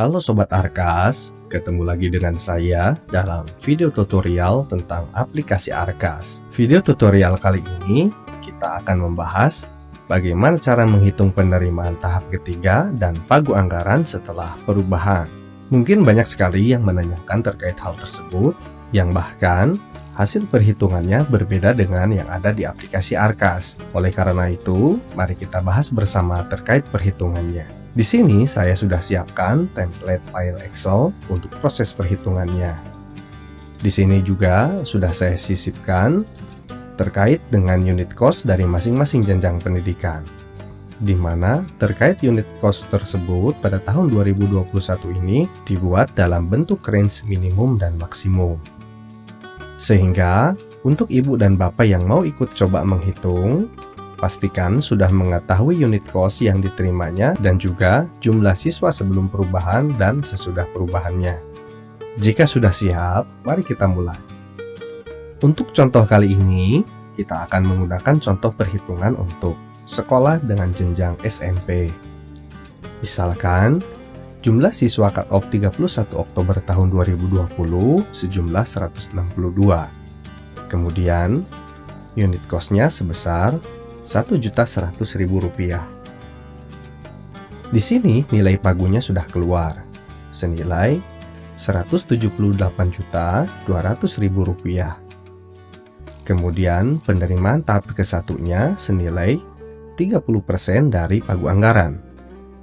Halo Sobat Arkas, ketemu lagi dengan saya dalam video tutorial tentang aplikasi Arkas. Video tutorial kali ini kita akan membahas bagaimana cara menghitung penerimaan tahap ketiga dan pagu anggaran setelah perubahan. Mungkin banyak sekali yang menanyakan terkait hal tersebut, yang bahkan hasil perhitungannya berbeda dengan yang ada di aplikasi Arkas. Oleh karena itu, mari kita bahas bersama terkait perhitungannya. Di sini saya sudah siapkan template file Excel untuk proses perhitungannya. Di sini juga sudah saya sisipkan terkait dengan unit cost dari masing-masing jenjang pendidikan di mana terkait unit cost tersebut pada tahun 2021 ini dibuat dalam bentuk range minimum dan maksimum. Sehingga, untuk ibu dan bapak yang mau ikut coba menghitung, pastikan sudah mengetahui unit cost yang diterimanya dan juga jumlah siswa sebelum perubahan dan sesudah perubahannya. Jika sudah siap, mari kita mulai. Untuk contoh kali ini, kita akan menggunakan contoh perhitungan untuk sekolah dengan jenjang SMP. Misalkan, Jumlah siswa cut-off 31 Oktober tahun 2020 sejumlah 162. Kemudian, unit cost-nya sebesar Rp1.100.000. Di sini nilai pagunya sudah keluar, senilai Rp178.200.000. Kemudian penerimaan tahap ke-1-nya senilai 30% dari pagu anggaran,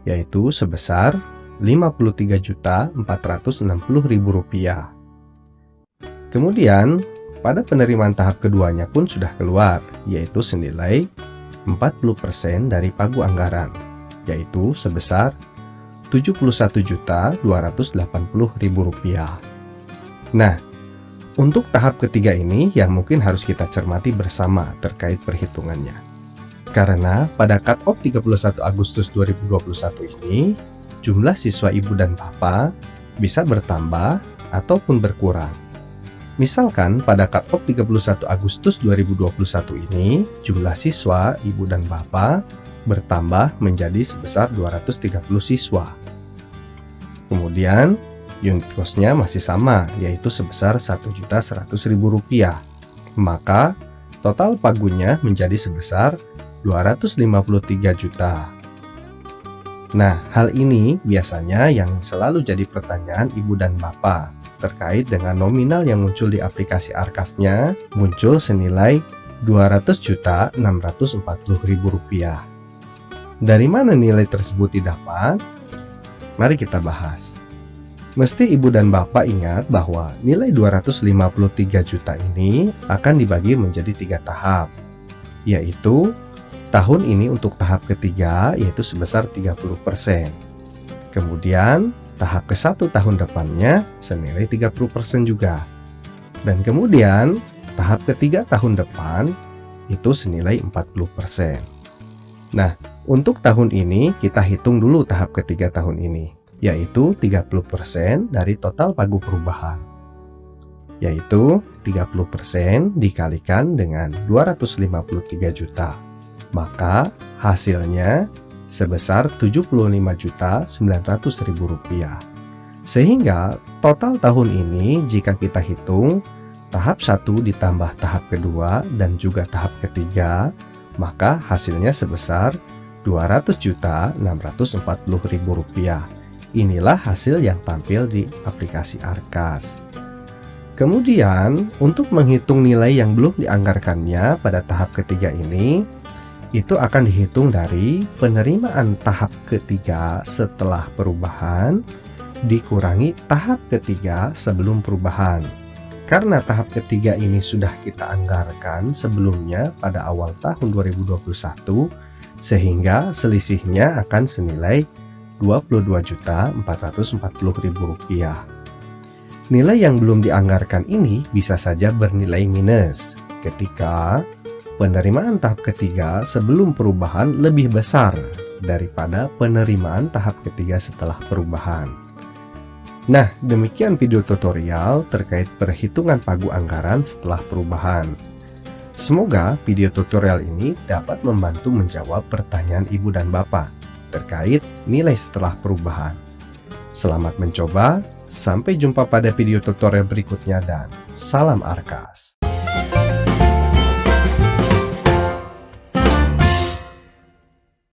yaitu sebesar Rp53.460.000. Kemudian, pada penerimaan tahap keduanya pun sudah keluar, yaitu senilai 40% dari pagu anggaran, yaitu sebesar Rp71.280.000. Nah, untuk tahap ketiga ini yang mungkin harus kita cermati bersama terkait perhitungannya. Karena pada cut-off 31 Agustus 2021 ini, jumlah siswa ibu dan bapak bisa bertambah ataupun berkurang. Misalkan pada cut-off 31 Agustus 2021 ini, jumlah siswa ibu dan bapak bertambah menjadi sebesar 230 siswa. Kemudian, unit cost-nya masih sama, yaitu sebesar Rp1.100.000. Maka, total pagunya menjadi sebesar 253 juta. Nah, hal ini biasanya yang selalu jadi pertanyaan ibu dan bapak terkait dengan nominal yang muncul di aplikasi Arkasnya muncul senilai Rp200.640.000. Dari mana nilai tersebut didapat? Mari kita bahas. Mesti ibu dan bapak ingat bahwa nilai 253 juta ini akan dibagi menjadi tiga tahap, yaitu Tahun ini untuk tahap ketiga yaitu sebesar 30%. Kemudian tahap ke satu tahun depannya senilai 30% juga. Dan kemudian tahap ketiga tahun depan itu senilai 40%. Nah, untuk tahun ini kita hitung dulu tahap ketiga tahun ini, yaitu 30% dari total pagu perubahan. Yaitu 30% dikalikan dengan 253 juta maka hasilnya sebesar Rp75.900.000. Sehingga total tahun ini jika kita hitung tahap 1 ditambah tahap kedua dan juga tahap ketiga, maka hasilnya sebesar Rp200.640.000. Inilah hasil yang tampil di aplikasi Arkas. Kemudian, untuk menghitung nilai yang belum dianggarkannya pada tahap ketiga ini, itu akan dihitung dari penerimaan tahap ketiga setelah perubahan dikurangi tahap ketiga sebelum perubahan. Karena tahap ketiga ini sudah kita anggarkan sebelumnya pada awal tahun 2021, sehingga selisihnya akan senilai Rp22.440.000. Nilai yang belum dianggarkan ini bisa saja bernilai minus ketika penerimaan tahap ketiga sebelum perubahan lebih besar daripada penerimaan tahap ketiga setelah perubahan. Nah, demikian video tutorial terkait perhitungan pagu anggaran setelah perubahan. Semoga video tutorial ini dapat membantu menjawab pertanyaan ibu dan bapak terkait nilai setelah perubahan. Selamat mencoba, sampai jumpa pada video tutorial berikutnya dan salam Arkas.